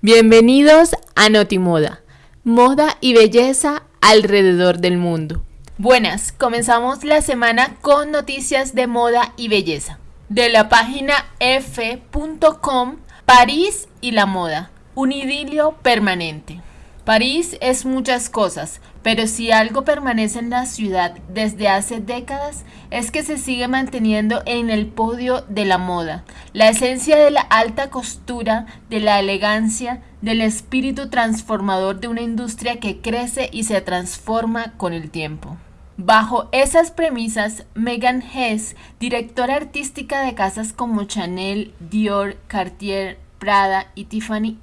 Bienvenidos a Notimoda, moda y belleza alrededor del mundo. Buenas, comenzamos la semana con noticias de moda y belleza. De la página f.com, París y la moda, un idilio permanente. París es muchas cosas, pero si algo permanece en la ciudad desde hace décadas es que se sigue manteniendo en el podio de la moda, la esencia de la alta costura, de la elegancia, del espíritu transformador de una industria que crece y se transforma con el tiempo. Bajo esas premisas, Megan Hess, directora artística de casas como Chanel, Dior, Cartier, Prada y Tiffany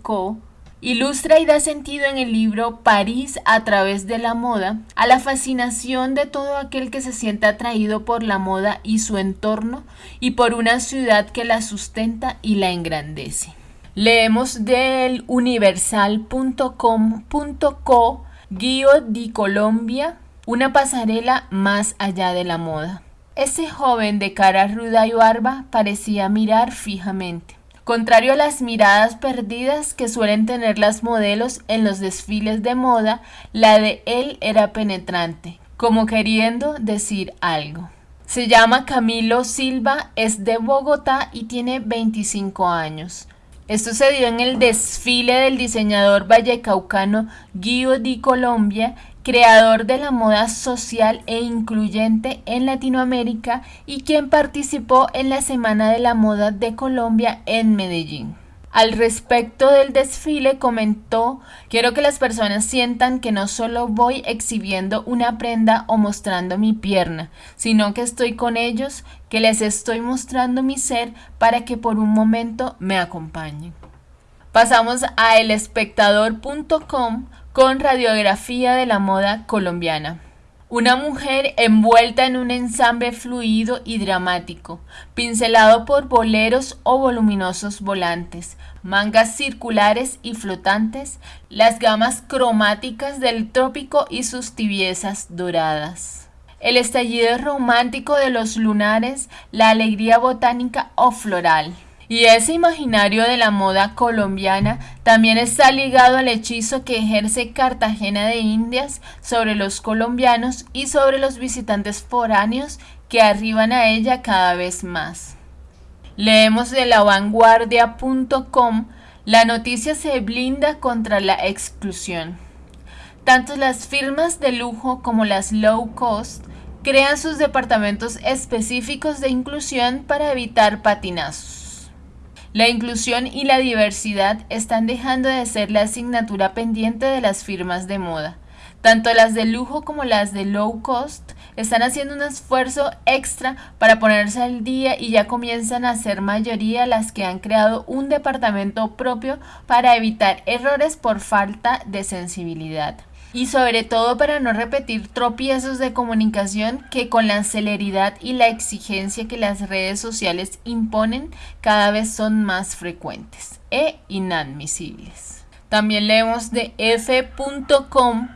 Co., Ilustra y da sentido en el libro París a través de la moda a la fascinación de todo aquel que se siente atraído por la moda y su entorno y por una ciudad que la sustenta y la engrandece. Leemos del universal.com.co Guío di Colombia, una pasarela más allá de la moda. Ese joven de cara ruda y barba parecía mirar fijamente Contrario a las miradas perdidas que suelen tener las modelos en los desfiles de moda, la de él era penetrante, como queriendo decir algo. Se llama Camilo Silva, es de Bogotá y tiene 25 años. Esto se dio en el desfile del diseñador vallecaucano Guido di Colombia creador de la moda social e incluyente en Latinoamérica y quien participó en la Semana de la Moda de Colombia en Medellín. Al respecto del desfile comentó, quiero que las personas sientan que no solo voy exhibiendo una prenda o mostrando mi pierna, sino que estoy con ellos, que les estoy mostrando mi ser para que por un momento me acompañen. Pasamos a elespectador.com con radiografía de la moda colombiana. Una mujer envuelta en un ensamble fluido y dramático, pincelado por boleros o voluminosos volantes, mangas circulares y flotantes, las gamas cromáticas del trópico y sus tibiezas doradas. El estallido romántico de los lunares, la alegría botánica o floral. Y ese imaginario de la moda colombiana también está ligado al hechizo que ejerce Cartagena de Indias sobre los colombianos y sobre los visitantes foráneos que arriban a ella cada vez más. Leemos de lavanguardia.com la noticia se blinda contra la exclusión. Tanto las firmas de lujo como las low cost crean sus departamentos específicos de inclusión para evitar patinazos. La inclusión y la diversidad están dejando de ser la asignatura pendiente de las firmas de moda. Tanto las de lujo como las de low cost están haciendo un esfuerzo extra para ponerse al día y ya comienzan a ser mayoría las que han creado un departamento propio para evitar errores por falta de sensibilidad y sobre todo para no repetir tropiezos de comunicación que con la celeridad y la exigencia que las redes sociales imponen cada vez son más frecuentes e inadmisibles. También leemos de f.com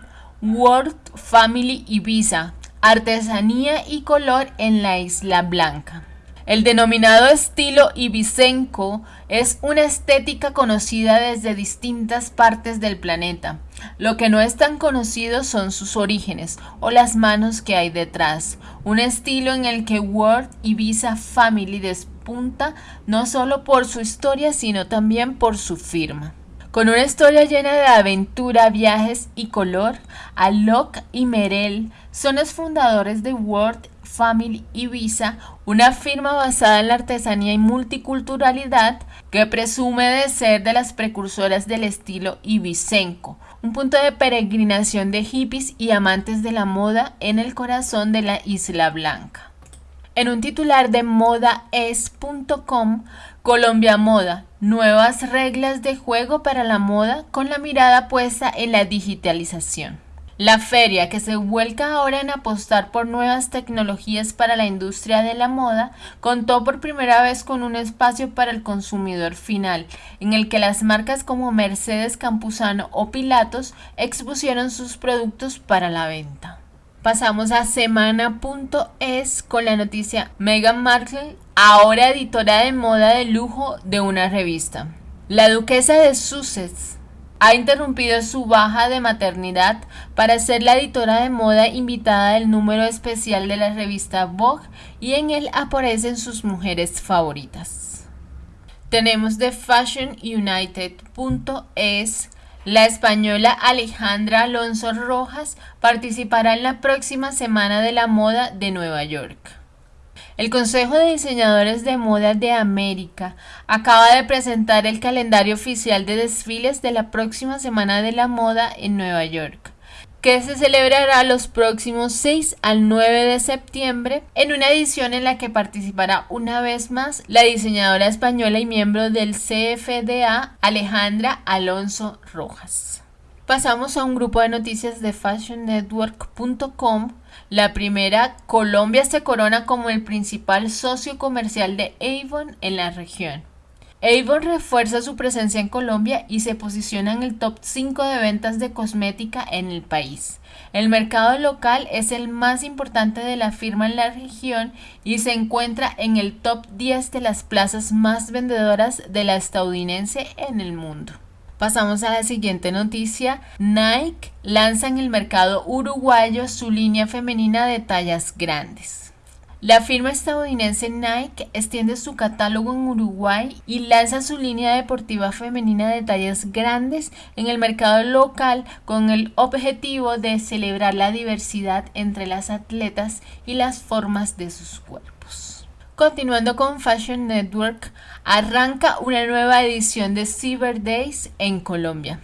World Family Ibiza, artesanía y color en la Isla Blanca. El denominado estilo ibicenco es una estética conocida desde distintas partes del planeta. Lo que no es tan conocido son sus orígenes o las manos que hay detrás. Un estilo en el que World Ibiza Family despunta no solo por su historia sino también por su firma. Con una historia llena de aventura, viajes y color, Alok y Merel son los fundadores de World Family Ibiza, una firma basada en la artesanía y multiculturalidad que presume de ser de las precursoras del estilo ibicenco, un punto de peregrinación de hippies y amantes de la moda en el corazón de la Isla Blanca. En un titular de modaes.com, Colombia Moda, nuevas reglas de juego para la moda con la mirada puesta en la digitalización. La feria, que se vuelca ahora en apostar por nuevas tecnologías para la industria de la moda, contó por primera vez con un espacio para el consumidor final, en el que las marcas como Mercedes Campuzano o Pilatos expusieron sus productos para la venta. Pasamos a semana.es con la noticia Meghan Markle, ahora editora de moda de lujo de una revista. La duquesa de Sussex ha interrumpido su baja de maternidad para ser la editora de moda invitada del número especial de la revista Vogue y en él aparecen sus mujeres favoritas. Tenemos de fashionunited.es la española Alejandra Alonso Rojas participará en la próxima Semana de la Moda de Nueva York. El Consejo de Diseñadores de Moda de América acaba de presentar el calendario oficial de desfiles de la próxima Semana de la Moda en Nueva York, que se celebrará los próximos 6 al 9 de septiembre en una edición en la que participará una vez más la diseñadora española y miembro del CFDA Alejandra Alonso Rojas. Pasamos a un grupo de noticias de fashionnetwork.com la primera, Colombia se corona como el principal socio comercial de Avon en la región. Avon refuerza su presencia en Colombia y se posiciona en el top 5 de ventas de cosmética en el país. El mercado local es el más importante de la firma en la región y se encuentra en el top 10 de las plazas más vendedoras de la estadounidense en el mundo. Pasamos a la siguiente noticia. Nike lanza en el mercado uruguayo su línea femenina de tallas grandes. La firma estadounidense Nike extiende su catálogo en Uruguay y lanza su línea deportiva femenina de tallas grandes en el mercado local con el objetivo de celebrar la diversidad entre las atletas y las formas de sus cuerpos. Continuando con Fashion Network, arranca una nueva edición de Cyber Days en Colombia.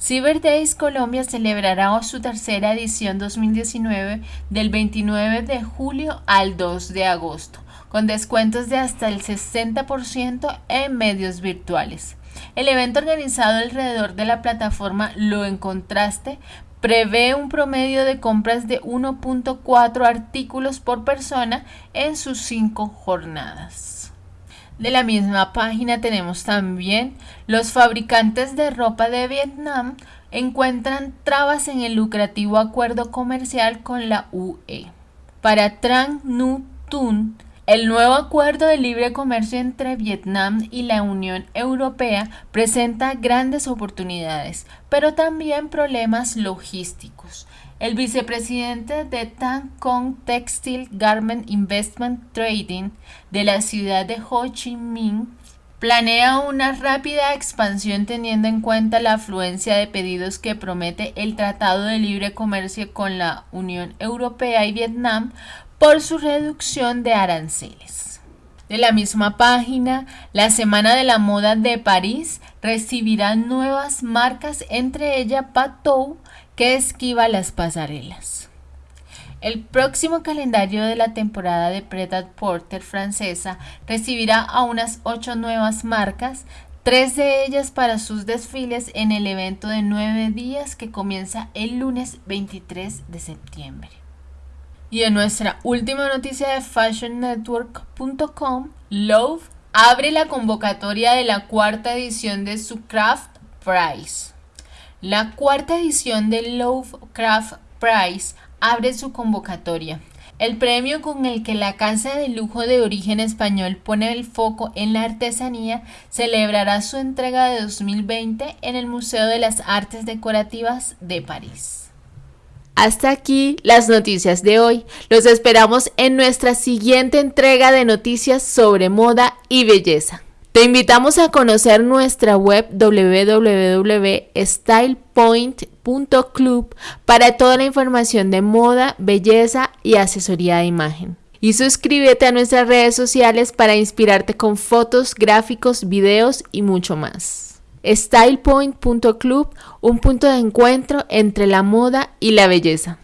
Cyber Days Colombia celebrará su tercera edición 2019 del 29 de julio al 2 de agosto, con descuentos de hasta el 60% en medios virtuales. El evento organizado alrededor de la plataforma Lo Encontraste prevé un promedio de compras de 1.4 artículos por persona en sus cinco jornadas. De la misma página tenemos también los fabricantes de ropa de Vietnam encuentran trabas en el lucrativo acuerdo comercial con la UE. Para Trang Nu Tun, el nuevo acuerdo de libre comercio entre Vietnam y la Unión Europea presenta grandes oportunidades, pero también problemas logísticos. El vicepresidente de Tan Kong Textile Garment Investment Trading de la ciudad de Ho Chi Minh planea una rápida expansión teniendo en cuenta la afluencia de pedidos que promete el Tratado de Libre Comercio con la Unión Europea y Vietnam por su reducción de aranceles. De la misma página, la Semana de la Moda de París recibirá nuevas marcas, entre ellas Patou, que esquiva las pasarelas. El próximo calendario de la temporada de Pret Porter francesa recibirá a unas ocho nuevas marcas, tres de ellas para sus desfiles en el evento de nueve días que comienza el lunes 23 de septiembre. Y en nuestra última noticia de fashionnetwork.com, Love abre la convocatoria de la cuarta edición de su Craft Prize. La cuarta edición del Lovecraft Prize abre su convocatoria. El premio con el que la casa de lujo de origen español pone el foco en la artesanía celebrará su entrega de 2020 en el Museo de las Artes Decorativas de París. Hasta aquí las noticias de hoy. Los esperamos en nuestra siguiente entrega de noticias sobre moda y belleza. Te invitamos a conocer nuestra web www.stylepoint.club para toda la información de moda, belleza y asesoría de imagen. Y suscríbete a nuestras redes sociales para inspirarte con fotos, gráficos, videos y mucho más. StylePoint.club, un punto de encuentro entre la moda y la belleza.